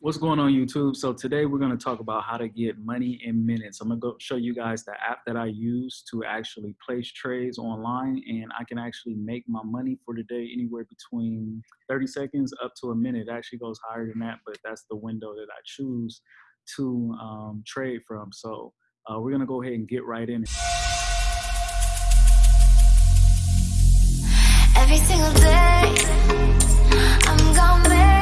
What's going on YouTube? So today we're going to talk about how to get money in minutes. I'm going to go show you guys the app that I use to actually place trades online and I can actually make my money for the day anywhere between 30 seconds up to a minute. It actually goes higher than that, but that's the window that I choose to um, trade from. So uh, we're going to go ahead and get right in. Every single day, I'm gonna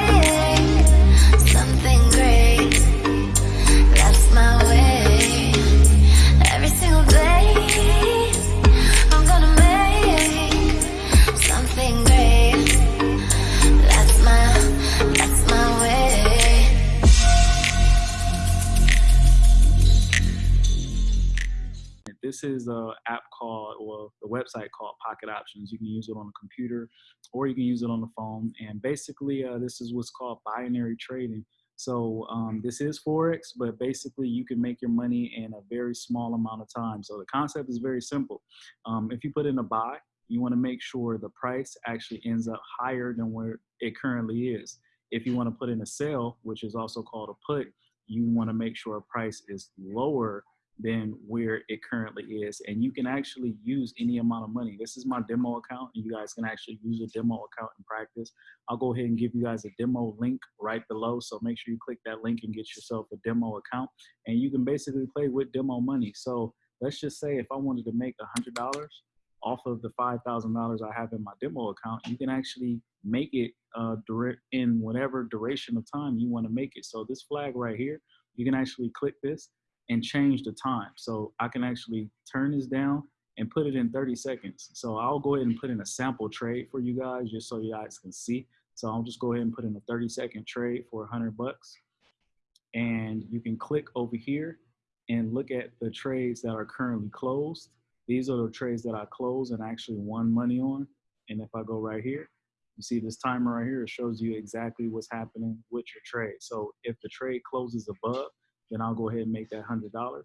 is a app called, or the website called Pocket Options. You can use it on a computer or you can use it on the phone. And basically, uh, this is what's called binary trading. So um, this is Forex, but basically you can make your money in a very small amount of time. So the concept is very simple. Um, if you put in a buy, you want to make sure the price actually ends up higher than where it currently is. If you want to put in a sell, which is also called a put, you want to make sure a price is lower than where it currently is. And you can actually use any amount of money. This is my demo account and you guys can actually use a demo account in practice. I'll go ahead and give you guys a demo link right below. So make sure you click that link and get yourself a demo account and you can basically play with demo money. So let's just say if I wanted to make a $100 off of the $5,000 I have in my demo account, you can actually make it uh, direct in whatever duration of time you want to make it. So this flag right here, you can actually click this and change the time. So I can actually turn this down and put it in 30 seconds. So I'll go ahead and put in a sample trade for you guys just so you guys can see. So I'll just go ahead and put in a 30 second trade for 100 bucks. And you can click over here and look at the trades that are currently closed. These are the trades that I closed and actually won money on. And if I go right here, you see this timer right here, it shows you exactly what's happening with your trade. So if the trade closes above, then I'll go ahead and make that $100.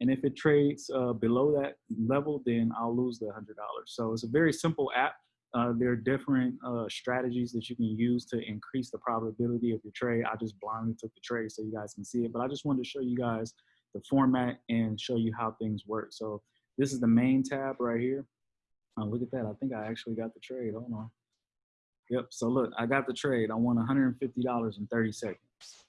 And if it trades uh, below that level, then I'll lose the $100. So it's a very simple app. Uh, there are different uh, strategies that you can use to increase the probability of your trade. I just blindly took the trade so you guys can see it, but I just wanted to show you guys the format and show you how things work. So this is the main tab right here. Uh, look at that. I think I actually got the trade. Hold on. Yep. So look, I got the trade. I won $150 in 30 seconds.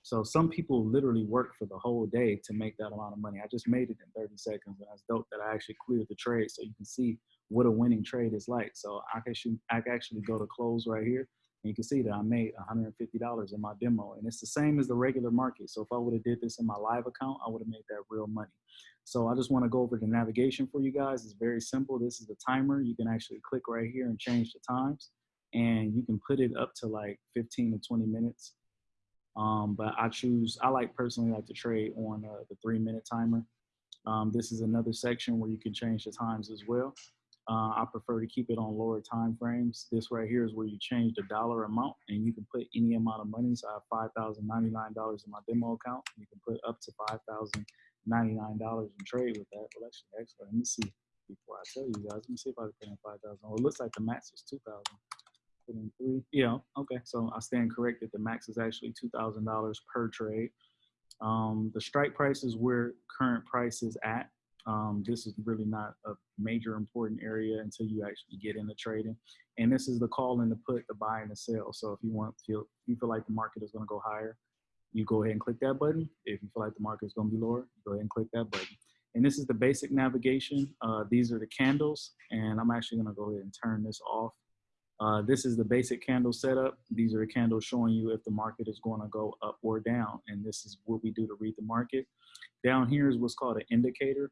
So some people literally work for the whole day to make that amount of money. I just made it in 30 seconds and that's dope that I actually cleared the trade so you can see what a winning trade is like. So I can, shoot, I can actually go to close right here and you can see that I made $150 in my demo and it's the same as the regular market. So if I would have did this in my live account, I would have made that real money. So I just want to go over the navigation for you guys. It's very simple. This is the timer. You can actually click right here and change the times and you can put it up to like 15 to 20 minutes um, but I choose, I like personally like to trade on uh, the three minute timer. Um, this is another section where you can change the times as well. Uh, I prefer to keep it on lower time frames. This right here is where you change the dollar amount and you can put any amount of money. So I have $5,099 in my demo account. You can put up to $5,099 and trade with that. Well, actually, actually, let me see before I tell you guys. Let me see if I can put in 5,000. Well, it looks like the max is 2,000 three. Yeah, okay. So I stand corrected. The max is actually $2,000 per trade. Um, the strike price is where current price is at. Um, this is really not a major important area until you actually get into trading. And this is the call and the put, the buy and the sell. So if you want feel you feel like the market is going to go higher, you go ahead and click that button. If you feel like the market is going to be lower, go ahead and click that button. And this is the basic navigation. Uh, these are the candles, and I'm actually going to go ahead and turn this off uh, this is the basic candle setup. These are the candles showing you if the market is going to go up or down. And this is what we do to read the market. Down here is what's called an indicator.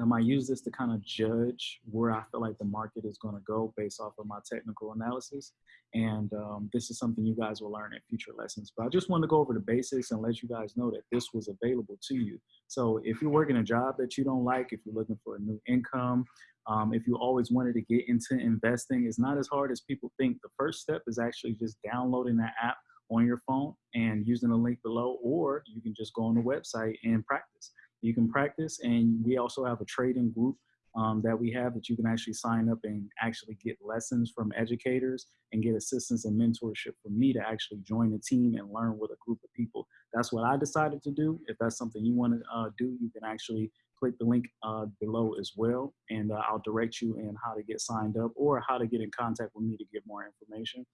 Um, I use this to kind of judge where I feel like the market is going to go based off of my technical analysis. And um, this is something you guys will learn in future lessons. But I just want to go over the basics and let you guys know that this was available to you. So if you're working a job that you don't like, if you're looking for a new income, um, if you always wanted to get into investing, it's not as hard as people think. The first step is actually just downloading that app on your phone and using the link below, or you can just go on the website and practice. You can practice, and we also have a trading group um, that we have that you can actually sign up and actually get lessons from educators and get assistance and mentorship from me to actually join a team and learn with a group of people. That's what I decided to do. If that's something you want to uh, do, you can actually click the link uh, below as well, and uh, I'll direct you in how to get signed up or how to get in contact with me to get more information.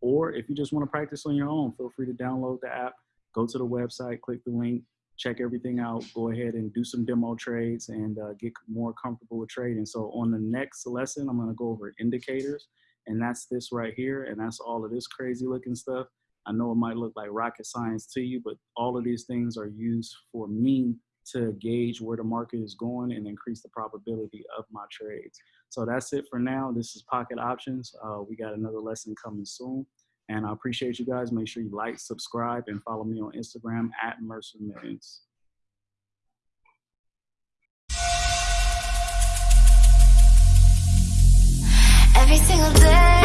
Or if you just want to practice on your own, feel free to download the app, go to the website, click the link, check everything out, go ahead and do some demo trades and uh, get more comfortable with trading. So on the next lesson, I'm gonna go over indicators and that's this right here. And that's all of this crazy looking stuff. I know it might look like rocket science to you, but all of these things are used for me to gauge where the market is going and increase the probability of my trades. So that's it for now. This is Pocket Options. Uh, we got another lesson coming soon. And I appreciate you guys. Make sure you like, subscribe, and follow me on Instagram at Mercer Millions. Every single day